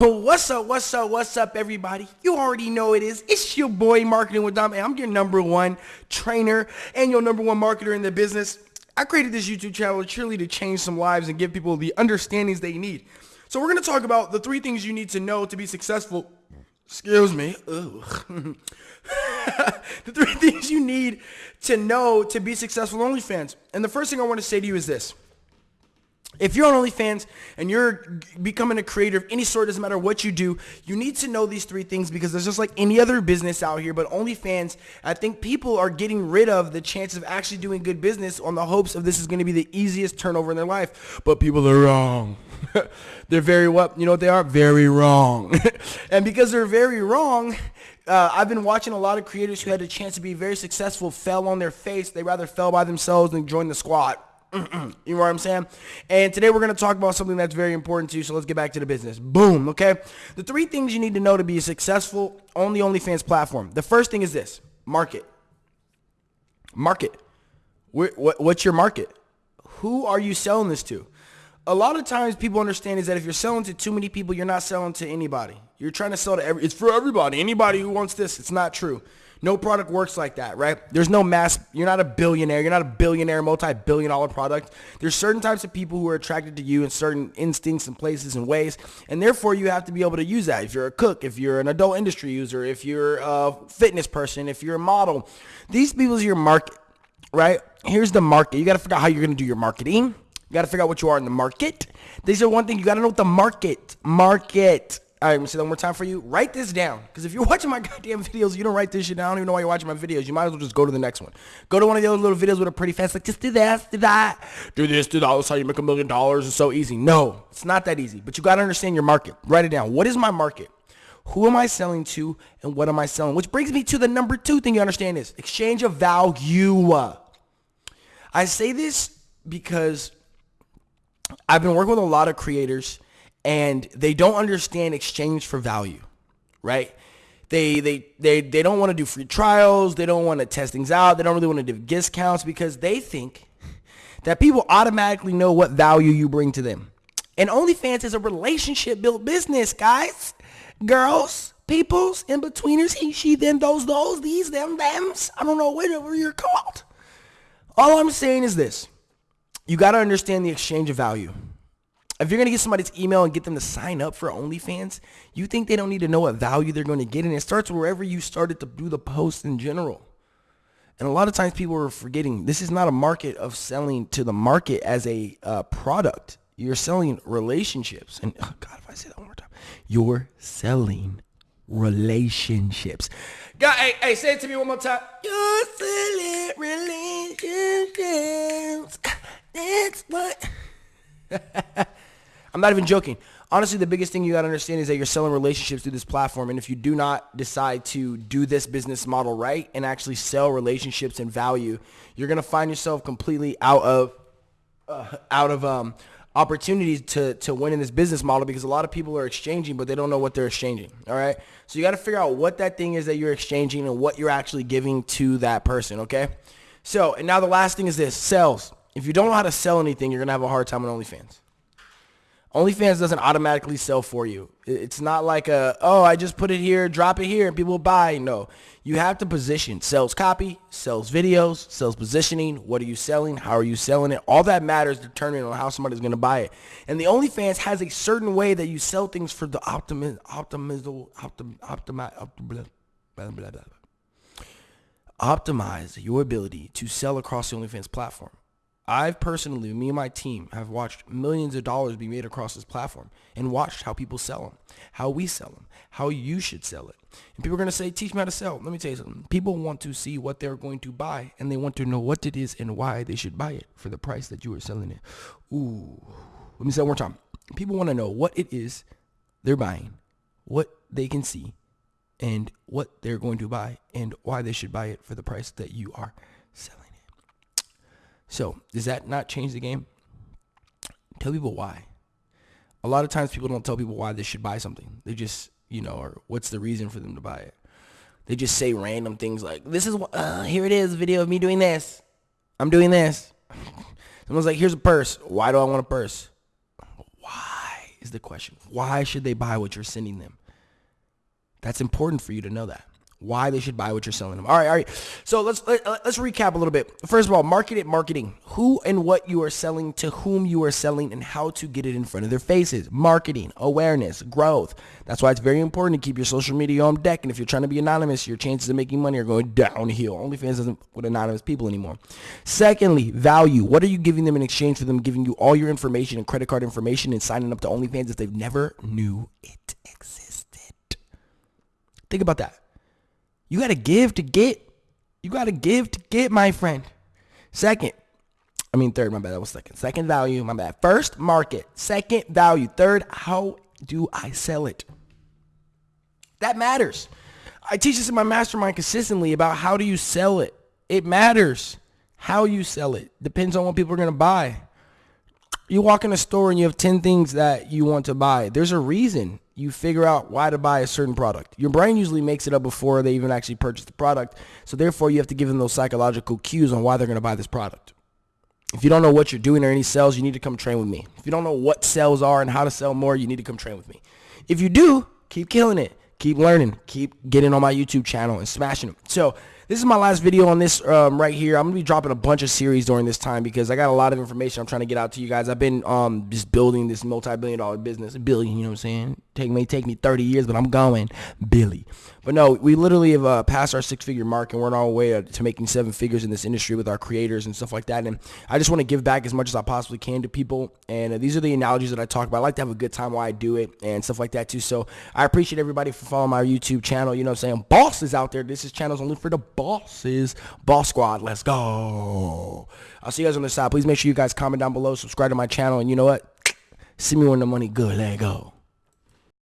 But what's up, what's up, what's up, everybody? You already know it is. It's your boy, Marketing with Dom, and I'm your number one trainer and your number one marketer in the business. I created this YouTube channel truly to change some lives and give people the understandings they need. So we're going to talk about the three things you need to know to be successful. Excuse me. the three things you need to know to be successful OnlyFans. And the first thing I want to say to you is this. If you're on OnlyFans and you're becoming a creator of any sort, doesn't matter what you do, you need to know these three things because there's just like any other business out here. But OnlyFans, I think people are getting rid of the chance of actually doing good business on the hopes of this is going to be the easiest turnover in their life. But people are wrong. they're very what? You know what they are? Very wrong. and because they're very wrong, uh, I've been watching a lot of creators who had a chance to be very successful fell on their face. They rather fell by themselves than join the squad you know what I'm saying? And today we're going to talk about something that's very important to you. So let's get back to the business. Boom. Okay. The three things you need to know to be a successful on the OnlyFans platform. The first thing is this market. Market. What's your market? Who are you selling this to? A lot of times people understand is that if you're selling to too many people, you're not selling to anybody. You're trying to sell to every, it's for everybody. Anybody who wants this, it's not true. No product works like that, right? There's no mass, you're not a billionaire. You're not a billionaire, multi-billion dollar product. There's certain types of people who are attracted to you in certain instincts and places and ways. And therefore you have to be able to use that. If you're a cook, if you're an adult industry user, if you're a fitness person, if you're a model, these people are your market, right? Here's the market. You got to figure out how you're going to do your marketing. You got to figure out what you are in the market. These are one thing you got to know what the market, market all right, I'm gonna say that one more time for you. Write this down. Because if you're watching my goddamn videos, you don't write this shit down. I don't even know why you're watching my videos. You might as well just go to the next one. Go to one of the other little videos with a pretty fast, like, just do this, do that. Do this, do that. That's how you make a million dollars. It's so easy. No, it's not that easy. But you got to understand your market. Write it down. What is my market? Who am I selling to and what am I selling? Which brings me to the number two thing you understand is exchange of value. I say this because I've been working with a lot of creators and they don't understand exchange for value, right? They they they they don't want to do free trials. They don't want to test things out. They don't really want to do discounts because they think that people automatically know what value you bring to them. And OnlyFans is a relationship built business, guys, girls, peoples, in betweeners, he, she, them, those, those, these, them, thems. I don't know whatever you're called. All I'm saying is this: you got to understand the exchange of value. If you're going to get somebody's email and get them to sign up for OnlyFans, you think they don't need to know what value they're going to get. And it starts wherever you started to do the post in general. And a lot of times people are forgetting this is not a market of selling to the market as a uh, product. You're selling relationships. And oh God, if I say that one more time, you're selling relationships. God, hey, hey, say it to me one more time. You're selling relationships. That's what. I'm not even joking. Honestly, the biggest thing you got to understand is that you're selling relationships through this platform. And if you do not decide to do this business model right and actually sell relationships and value, you're going to find yourself completely out of, uh, out of, um, opportunities to, to win in this business model because a lot of people are exchanging, but they don't know what they're exchanging. All right. So you got to figure out what that thing is that you're exchanging and what you're actually giving to that person. Okay. So, and now the last thing is this sales. If you don't know how to sell anything, you're going to have a hard time on OnlyFans. OnlyFans doesn't automatically sell for you. It's not like a, oh, I just put it here, drop it here, and people buy. No. You have to position. Sells copy, sells videos, sells positioning. What are you selling? How are you selling it? All that matters determining on how somebody's going to buy it. And the OnlyFans has a certain way that you sell things for the optimism, optimism, optim, optim, blah, blah, blah, blah. Optimize your ability to sell across the OnlyFans platform. I've personally, me and my team, have watched millions of dollars be made across this platform and watched how people sell them, how we sell them, how you should sell it. And people are going to say, teach me how to sell. Let me tell you something. People want to see what they're going to buy and they want to know what it is and why they should buy it for the price that you are selling it. Ooh. Let me say it one more time. People want to know what it is they're buying, what they can see, and what they're going to buy and why they should buy it for the price that you are selling. So does that not change the game? Tell people why. A lot of times people don't tell people why they should buy something. They just, you know, or what's the reason for them to buy it. They just say random things like, this is, uh, here it is, video of me doing this. I'm doing this. Someone's like, here's a purse. Why do I want a purse? Why? is the question. Why should they buy what you're sending them? That's important for you to know that why they should buy what you're selling them. All right, all right. So let's let, uh, us let us recap a little bit. First of all, market it, marketing. Who and what you are selling, to whom you are selling, and how to get it in front of their faces. Marketing, awareness, growth. That's why it's very important to keep your social media on deck. And if you're trying to be anonymous, your chances of making money are going downhill. OnlyFans doesn't with anonymous people anymore. Secondly, value. What are you giving them in exchange for them giving you all your information and credit card information and signing up to OnlyFans if they've never knew it existed? Think about that. You got to give to get. You got to give to get, my friend. Second, I mean third, my bad, that was second. Second value, my bad. First, market. Second, value. Third, how do I sell it? That matters. I teach this in my mastermind consistently about how do you sell it. It matters how you sell it. Depends on what people are going to buy. You walk in a store and you have 10 things that you want to buy. There's a reason you figure out why to buy a certain product. Your brain usually makes it up before they even actually purchase the product. So therefore, you have to give them those psychological cues on why they're going to buy this product. If you don't know what you're doing or any sales, you need to come train with me. If you don't know what sales are and how to sell more, you need to come train with me. If you do, keep killing it. Keep learning. Keep getting on my YouTube channel and smashing them. So this is my last video on this um, right here. I'm going to be dropping a bunch of series during this time because I got a lot of information I'm trying to get out to you guys. I've been um, just building this multi-billion dollar business. A billion, you know what I'm saying? Take, may take me 30 years, but I'm going Billy. But no, we literally have uh, passed our six-figure mark, and we're on our way to, to, making seven figures in this industry with our creators and stuff like that. And I just want to give back as much as I possibly can to people. And uh, these are the analogies that I talk about. I like to have a good time while I do it and stuff like that too. So I appreciate everybody for following my YouTube channel. You know what I'm saying? Bosses out there. This is channels only for the bosses. Boss Squad. Let's go. I'll see you guys on the side. Please make sure you guys comment down below, subscribe to my channel, and you know what? See me when the money good. Let go.